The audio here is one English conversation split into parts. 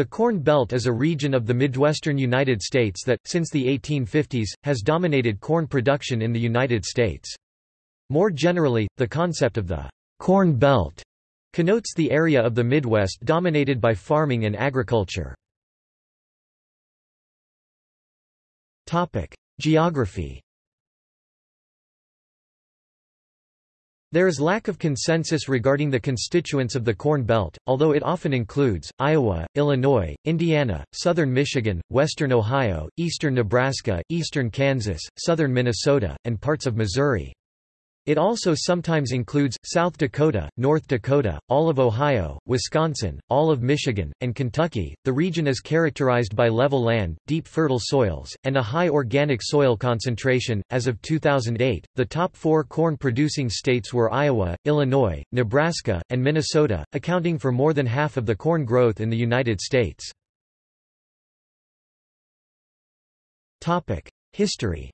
The Corn Belt is a region of the Midwestern United States that, since the 1850s, has dominated corn production in the United States. More generally, the concept of the Corn Belt connotes the area of the Midwest dominated by farming and agriculture. Geography There is lack of consensus regarding the constituents of the Corn Belt, although it often includes, Iowa, Illinois, Indiana, southern Michigan, western Ohio, eastern Nebraska, eastern Kansas, southern Minnesota, and parts of Missouri. It also sometimes includes, South Dakota, North Dakota, all of Ohio, Wisconsin, all of Michigan, and Kentucky. The region is characterized by level land, deep fertile soils, and a high organic soil concentration. As of 2008, the top four corn producing states were Iowa, Illinois, Nebraska, and Minnesota, accounting for more than half of the corn growth in the United States. History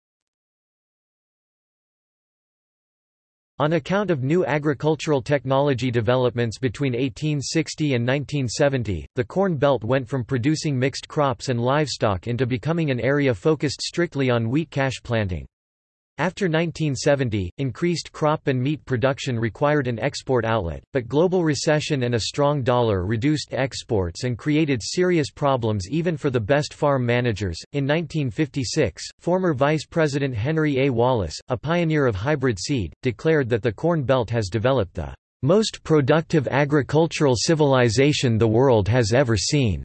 On account of new agricultural technology developments between 1860 and 1970, the Corn Belt went from producing mixed crops and livestock into becoming an area focused strictly on wheat cash planting. After 1970, increased crop and meat production required an export outlet, but global recession and a strong dollar reduced exports and created serious problems even for the best farm managers. In 1956, former Vice President Henry A. Wallace, a pioneer of hybrid seed, declared that the Corn Belt has developed the most productive agricultural civilization the world has ever seen.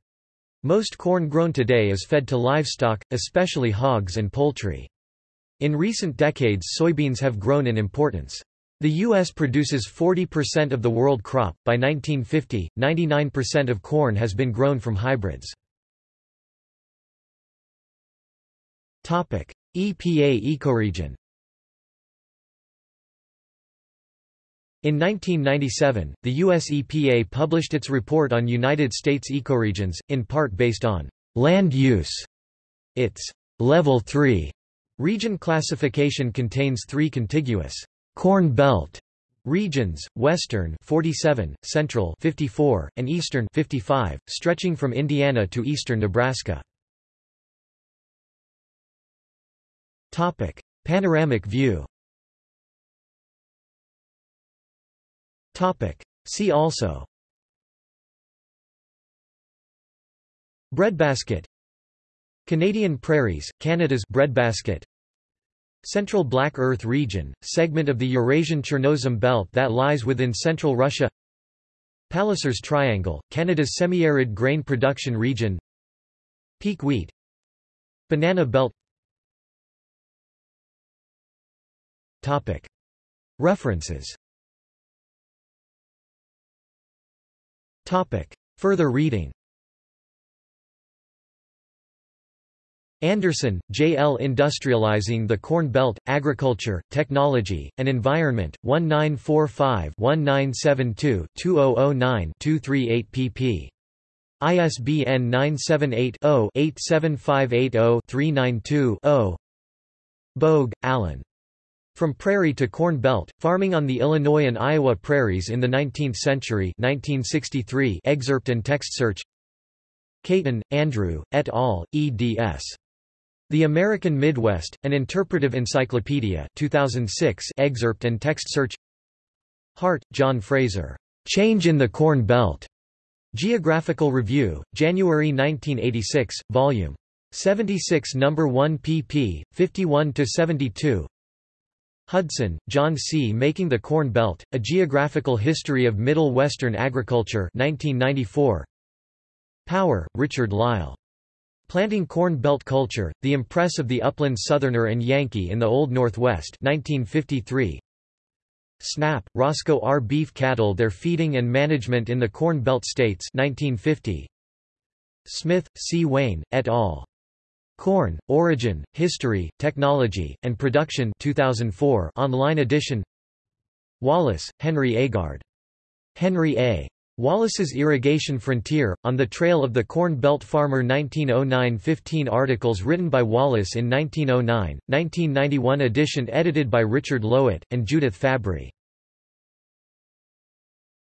Most corn grown today is fed to livestock, especially hogs and poultry. In recent decades soybeans have grown in importance. The U.S. produces 40% of the world crop. By 1950, 99% of corn has been grown from hybrids. EPA ecoregion In 1997, the U.S. EPA published its report on United States ecoregions, in part based on land use. Its Level 3 Region classification contains three contiguous Corn Belt regions, Western 47, Central 54, and Eastern 55, stretching from Indiana to eastern Nebraska. Topic: Panoramic view. Topic: See also Breadbasket Canadian Prairies, Canada's breadbasket Central Black Earth region, segment of the Eurasian Chernozem belt that lies within central Russia. Palliser's Triangle, Canada's semi-arid grain production region. Peak wheat. Banana belt. Topic. References. Topic. Further reading Anderson, J. L. Industrializing the Corn Belt, Agriculture, Technology, and Environment, 1945-1972-2009-238 pp. ISBN 978-0-87580-392-0 Bogue, Allan. From Prairie to Corn Belt, Farming on the Illinois and Iowa Prairies in the Nineteenth Century 1963 excerpt and text search Cayton, Andrew, et al., eds. The American Midwest, an Interpretive Encyclopedia 2006 excerpt and text search Hart, John Fraser. Change in the Corn Belt. Geographical Review, January 1986, Vol. 76 No. 1 pp. 51–72 Hudson, John C. Making the Corn Belt, A Geographical History of Middle Western Agriculture 1994. Power, Richard Lyle. Planting Corn Belt Culture, The Impress of the Upland Southerner and Yankee in the Old Northwest 1953. Snapp, Roscoe R. Beef Cattle Their Feeding and Management in the Corn Belt States 1950. Smith, C. Wayne, et al. Corn, Origin, History, Technology, and Production 2004 online edition Wallace, Henry Agard. Henry A. Wallace's Irrigation Frontier, On the Trail of the Corn Belt Farmer 1909 15 articles written by Wallace in 1909, 1991 edition edited by Richard Lowitt, and Judith Fabry.